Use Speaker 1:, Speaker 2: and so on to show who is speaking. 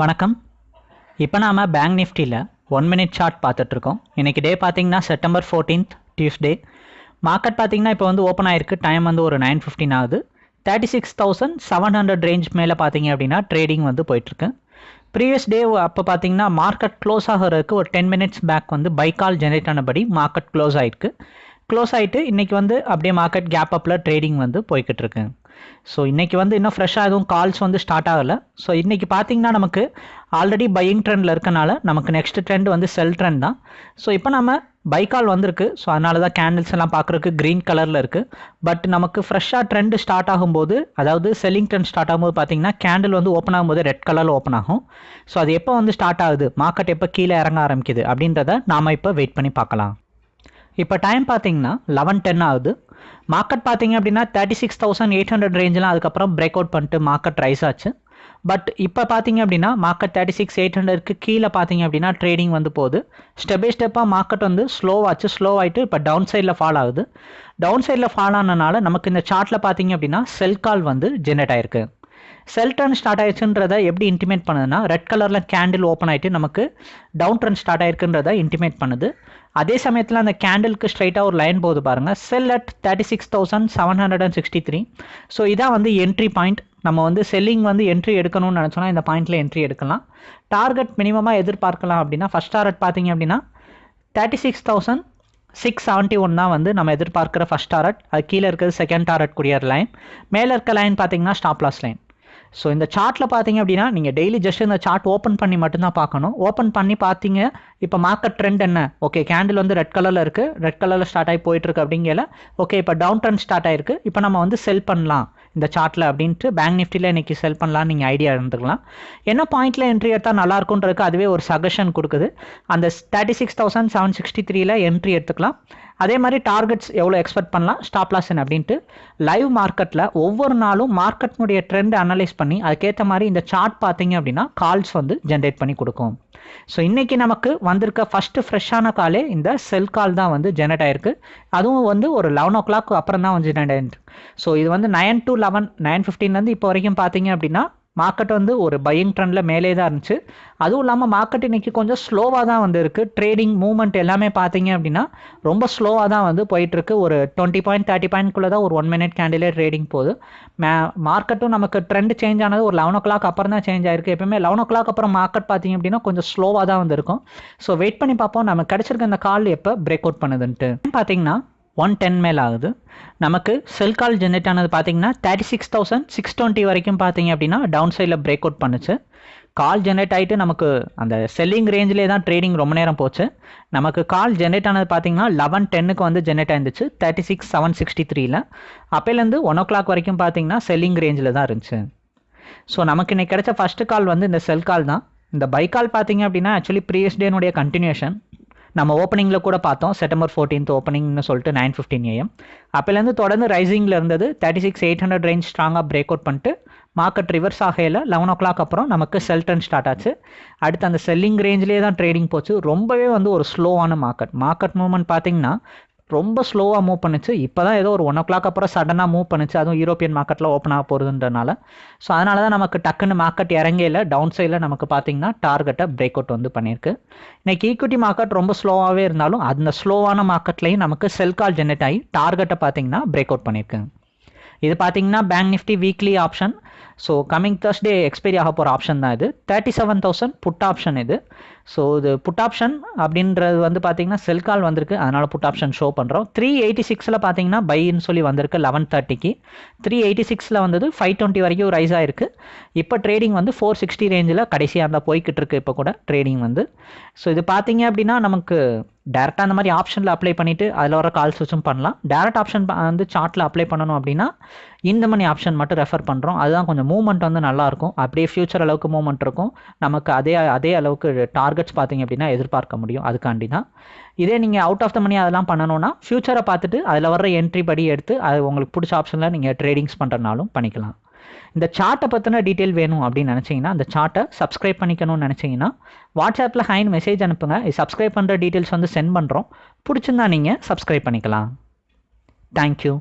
Speaker 1: வணக்கம். இப்போ நாம் பேங்க் நிஃப்டியில் ஒன் மினிட் சார்ட் பார்த்துட்ருக்கோம். இன்றைக்கி டே பார்த்தீங்கன்னா செப்டம்பர் ஃபோர்டீன்த் டியூஸ்டே மார்க்கெட் பார்த்தீங்கன்னா இப்போ வந்து ஓப்பன் ஆயிருக்கு. டைம் வந்து ஒரு நைன் ஃபிஃப்டின் ஆகுது. Thirty six thousand seven hundred range மேலே பார்த்தீங்க அப்படின்னா ட்ரேடிங் வந்து போயிட்டுருக்கு ப்ரீவியஸ் டே அப்போ பார்த்தீங்கன்னா மார்க்கெட் க்ளோஸ் ஆகிறதுக்கு ஒரு டென் மினிட்ஸ் பேக் வந்து பைக்கால் ஜென்ரேட் ஆனபடி மார்க்கெட் க்ளோஸ் ஆகிருக்கு க்ளோஸ் ஆகிட்டு இன்றைக்கி வந்து அப்படியே மார்க்கெட் கேப் அப்பில் ட்ரேடிங் வந்து போய்கிட்டு இருக்கு ஸோ இன்றைக்கி வந்து இன்னும் ஃப்ரெஷ்ஷாக எதுவும் கால்ஸ் வந்து ஸ்டார்ட் ஆகலை. ஸோ இன்றைக்கி பார்த்தீங்கன்னா நமக்கு ஆல்ரெடி பையிங் ட்ரெண்டில் இருக்கனால நமக்கு நெக்ஸ்ட் ட்ரெண்ட் வந்து செல் ட்ரெண்ட் தான். ஸோ இப்போ நம்ம பை கால் வந்திருக்கு. ஸோ அதனால தான் கேண்டில்ஸ் எல்லாம் பார்க்குறக்கு க்ரீன் கலரில் இருக்குது பட் நமக்கு ஃப்ரெஷ்ஷாக ட்ரெண்ட் ஸ்டார்ட் ஆகும்போது அதாவது செல்லிங் ட்ரெண்ட் ஸ்டார்ட் ஆகும்போது பார்த்தீங்கன்னா கேண்டில் வந்து ஓப்பன் ஆகும்போது ரெட் கலரில் ஓப்பன் ஆகும். ஸோ அது எப்போ வந்து ஸ்டார்ட் ஆகுது? மார்க்கெட் எப்போ கீழே இறங்க ஆரம்பிக்குது? அப்படின்றத நாம் இப்போ வெயிட் பண்ணி பார்க்கலாம். இப்போ டைம் பார்த்தீங்கன்னா லெவன் டென் ஆகுது. மார்க்கெட் பார்த்தீங்க அப்படின்னா thirty six thousand eight hundred ரேஞ்செலாம் அதுக்கப்புறம் பிரேக் அவுட் பண்ணிட்டு மார்க்கெட் ரைஸ் ஆச்சு. பட் இப்போ பார்த்தீங்க அப்படின்னா மார்க்கெட் தேர்ட்டி சிக்ஸ் எயிட் ஹண்ட்ரட்க்கு கீழே பார்த்தீங்க அப்படின்னா ட்ரேடிங் வந்து போகுது. ஸ்டெப் பை ஸ்டெப்பாக மார்க்கெட் வந்து ஸ்லோவாச்சு ஸ்லோ ஆகிட்டு இப்போ டவுன் சைடில் ஃபால் ஆகுது. டவுன் சைடில் ஃபால் ஆனனால நமக்கு இந்த சார்ட்டில் பார்த்தீங்க அப்படின்னா செல் கால் வந்து ஜென்ரேட் ஆயிருக்கு. செல் டர்ன் ஸ்டார்ட் ஆயிடுச்சுன்றதை எப்படி இன்டிமேட் பண்ணுதுன்னா ரெட் கலரில் கேண்டில் ஓப்பன் ஆகிட்டு நமக்கு டவுன் ட்ரெண்ட் ஸ்டார்ட் ஆயிருக்குன்றதை இன்டிமேட் பண்ணுது. அதே சமயத்தில் அந்த கேண்டிலுக்கு ஸ்ட்ரைட்டாக ஒரு லைன் போகுது பாருங்கள் sell at thirty six thousand seven hundred and sixty three so இதான் வந்து என்ட்ரி பாயிண்ட் நம்ம வந்து செல்லிங் வந்து என்ட்ரி எடுக்கணும்னு நினச்சோன்னா இந்த பாயிண்ட்டில் என்ட்ரி எடுக்கலாம். டார்கெட் மினிமமாக எதிர்பார்க்கலாம் அப்படின்னா ஃபஸ்ட் டார்கெட் பார்த்தீங்க அப்படின்னா thirty six thousand six seventy one தான் வந்து நம்ம எதிர்பார்க்குற ஃபஸ்ட் டாரட் அது கீழே இருக்கிறது செகண்ட் டாரட் கூடிய லைன் மேலே இருக்க லைன் பார்த்தீங்கன்னா ஸ்டாப் லாஸ் லைன் ஸோ இந்த சார்ட்டில் பார்த்தீங்க அப்படின்னா நீங்கள் டெய்லி ஜஸ்ட் இந்த சார்ட் ஓப்பன் பண்ணி மட்டும்தான் பார்க்கணும். ஓப்பன் பண்ணி பார்த்தீங்க இப்போ மார்க்கெட் ட்ரெண்ட் என்ன? ஓகே கேண்டில் வந்து ரெட் கலரில் இருக்குது ரெட் கலரில் ஸ்டார்ட் ஆகி போயிட்டுருக்கு அப்படிங்கல ஓகே இப்போ டவுன் ட்ரெண்ட் ஸ்டார்ட் ஆயிருக்கு. இப்போ நம்ம வந்து செல் பண்ணலாம். இந்த சார்ட்டில் அப்படின்ட்டு பேங்க் நிஃப்டியில் இன்றைக்கி செல் பண்ணலாம்னு நீங்கள் ஐடியா இருந்துக்கலாம். என்ன பாயிண்ட்டில் என்ட்ரி எடுத்தால் நல்லா இருக்குன்றதுக்கு அதுவே ஒரு சஜஷன் கொடுக்குது. அந்த thirty six thousand seven sixty த்ரீல என்ட்ரி எடுத்துக்கலாம். அதே மாதிரி டார்கெட்ஸ் எவ்வளோ எக்ஸ்பெக்ட் பண்ணலாம்? ஸ்டாப் லாஸ் அப்படின்ட்டு லைவ் மார்க்கெட்டில் ஒவ்வொரு நாளும் மார்க்கெட்னுடைய ட்ரெண்ட் அனலைஸ் பண்ணி அதுக்கேற்ற மாதிரி இந்த சார்ட் பார்த்தீங்க அப்படின்னா கால்ஸ் வந்து ஜென்ரேட் பண்ணி கொடுக்கும். ஸோ இன்றைக்கி நமக்கு வந்திருக்க ஃபஸ்ட்டு ஃப்ரெஷ்ஷான காலே இந்த செல் கால் தான் வந்து ஜென்ரேட் ஆயிருக்கு. அதுவும் வந்து ஒரு லெவன் ஓ கிளாக் அப்புறம் தான் வந்து ஜென்ரேட் ஆயிருக்கு. ஸோ இது வந்து நைன் டு லெவன் நைன் ஃபிஃப்டீன்லேருந்து இப்போ வரைக்கும் பார்த்தீங்க அப்படின்னா மார்க்கெட் வந்து ஒரு பையிங் ட்ரெண்டில் மேலே தான் இருந்துச்சு. அதுவும் இல்லாமல் மார்க்கெட் இன்றைக்கி கொஞ்சம் ஸ்லோவாக தான் வந்து இருக்குது ட்ரேடிங் மூவ்மெண்ட் எல்லாமே பார்த்தீங்க அப்படின்னா ரொம்ப ஸ்லோவாக தான் வந்து போயிட்டுருக்கு. ஒரு டுவெண்ட்டி பாயிண்ட் தேர்ட்டி பாயிண்ட்குள்ளே தான் ஒரு ஒன் மினிட் கேண்டிலே ட்ரேடிங் போகுது. மே மார்க்கெட்டும் நமக்கு ட்ரெண்ட் சேஞ்ச் ஆனது ஒரு லெவன் ஓ கிளாக் அப்புறம் தான் சேஞ்ச் ஆயிருக்கு. எப்பவுமே லெவன் ஓ கிளாக் அப்புறம் மார்க்கெட் பார்த்தீங்க அப்படின்னா கொஞ்சம் ஸ்லோவாக தான் வந்து இருக்கும் ஸோ வெயிட் பண்ணி பார்ப்போம். நம்ம கிடச்சிருக்க இந்த கால் எப்போ? பிரேக் அவுட் பண்ணுதுன்ட்டு. பார்த்தீங்கன்னா ஒன் டென் மேல் ஆகுது. நமக்கு செல் கால் ஜென்ரேட் ஆனது பார்த்தீங்கன்னா thirty six thousand six twenty வரைக்கும் பார்த்தீங்க அப்படின்னா டவுன் சைடில் பிரேக் அவுட் பண்ணுச்சு. கால் ஜென்ரேட் ஆகிட்டு நமக்கு அந்த செல்லிங் ரேஞ்சிலே தான் ட்ரேடிங் ரொம்ப நேரம் போச்சு. நமக்கு கால் ஜென்ரேட் ஆனது பார்த்தீங்கன்னா லெவன் டென்னுக்கு வந்து ஜென்ரேட் ஆயிருந்துச்சு தேர்ட்டி சிக்ஸ் செவன் சிக்ஸ்டி த்ரீல அப்போலேருந்து ஒன் ஓ கிளாக் வரைக்கும் பார்த்தீங்கன்னா செல்லிங் ரேஞ்சில் தான் இருந்துச்சு. ஸோ நமக்கு இன்னைக்கு கிடைச்ச ஃபஸ்ட்டு கால் வந்து இந்த செல் கால் தான். இந்த பை கால் பார்த்தீங்க அப்படின்னா ஆக்சுவலி ப்ரீவியஸ் டேனுடைய கண்டினியூஷன் நம்ம ஓப்பனிங்கில் கூட பார்த்தோம். செப்டம்பர் ஃபோர்டீன்த் ஓப்பனிங்னு சொல்லிட்டு நைன் ஃபிஃப்டின் ஏஎம் அப்போலேருந்து தொடர்ந்து ரைசிங்கில் இருந்தது. Thirty six eight hundred range ஸ்ட்ராங்காக பிரேக் அவுட் பண்ணிட்டு மார்க்கெட் ரிவர்ஸ் ஆகையில் லெவன் ஓ கிளாக் அப்புறம் நமக்கு செல் டர்ன் ஸ்டார்ட் ஆச்சு. அடுத்து அந்த செல்லிங் ரேஞ்சிலே தான் ட்ரேடிங் போச்சு. ரொம்பவே வந்து ஒரு ஸ்லோவான மார்க்கெட் மார்க்கெட் மூவ்மெண்ட் பார்த்தீங்கன்னா ரொம்ப ஸ்லோவாக மூவ் பண்ணுச்சு. இப்போ தான் ஏதோ ஒரு ஒன் ஓ கிளாக் அப்புறம் சடனாக மூவ் பண்ணுச்சு. அதுவும் யூரோப்பியன் மார்க்கெட்டில் ஓப்பன் ஆக போகிறதுன்றனால ஸோ அதனால தான் நமக்கு டக்குன்னு மார்க்கெட் இறங்கையில் டவுன் சைடில் நமக்கு பார்த்தீங்கன்னா டார்கெட்டை பிரேக் அவுட் வந்து பண்ணியிருக்கு. இன்றைக்கி ஈக்விட்டி மார்க்கெட் ரொம்ப ஸ்லோவாகவே இருந்தாலும் அந்த ஸ்லோவான மார்க்கெட்லேயும் நமக்கு செல் கால் ஜென்ரேட் ஆகி டார்கெட்டை பார்த்தீங்கன்னா பிரேக் அவுட் பண்ணியிருக்கு. இது பார்த்தீங்கன்னா bank Nifty weekly option so coming Thursday expiry ஆக போகிற ஆப்ஷன் தான் இது. Thirty seven thousand put option இது. ஸோ இது புட் ஆப்ஷன் அப்படின்றது வந்து பார்த்தீங்கன்னா செல் கால் வந்திருக்கு. அதனால் புட் ஆப்ஷன் ஷோ பண்ணுறோம் த்ரீ எயிட்டி சிக்ஸில் பார்த்தீங்கன்னா பைன்னு சொல்லி வந்திருக்கு லெவன் தேர்ட்டிக்கு த்ரீ எயிட்டி சிக்ஸில் வந்தது ஃபைவ் டுவெண்ட்டி வரைக்கும் ரைஸ் ஆயிருக்கு. இப்போ ட்ரேடிங் வந்து ஃபோர் சிக்ஸ்டி ரேஞ்சில் கடைசியாக இருந்தால் போய்கிட்டு இருக்கு இப்போ கூட ட்ரேடிங் வந்து. ஸோ இது பார்த்தீங்க அப்படின்னா நமக்கு டேரெக்டாக அந்த மாதிரி ஆப்ஷனில் அப்ளை பண்ணிவிட்டு அதில் வர கால்ஸ் வச்சும் பண்ணலாம். டேரக்ட் ஆப்ஷன் வந்து சார்ட்டில் அப்ளை பண்ணணும் அப்படின்னா இந்த மணி ஆப்ஷன் மட்டும் ரெஃபர் பண்ணுறோம் அதுதான் கொஞ்சம் மூவ்மெண்ட் வந்து நல்லாயிருக்கும் அப்படியே ஃப்யூச்சர் அளவுக்கு மூவ்மெண்ட் இருக்கும். நமக்கு அதே அதே அளவுக்கு டார்கெட்ஸ் பார்த்தீங்க அப்படின்னா எதிர்பார்க்க முடியும். அதுக்காண்டி தான். இதே நீங்கள் அவுட் ஆஃப் த மணி அதெல்லாம் பண்ணணும்னா ஃப்யூச்சரை பார்த்துட்டு அதில் வர என்ட்ரி படி எடுத்து அது உங்களுக்கு பிடிச்ச ஆப்ஷனில் நீங்கள் ட்ரேடிங்ஸ் பண்ணுறனாலும் பண்ணிக்கலாம். இந்த சார்ட்டை பற்றின டீட்டெயில் வேணும் அப்படின்னு நினச்சிங்கன்னா அந்த சார்ட்டை சப்ஸ்கிரைப் பண்ணிக்கணும்னு நினச்சிங்கன்னா வாட்ஸ்அப்பில் ஹைன் மெசேஜ் அனுப்புங்க. சப்ஸ்கிரைப் பண்ணுற டீட்டெயில்ஸ் வந்து சென்ட் பண்ணுறோம் பிடிச்சிருந்தா நீங்கள் சப்ஸ்கிரைப் பண்ணிக்கலாம். தேங்க்யூ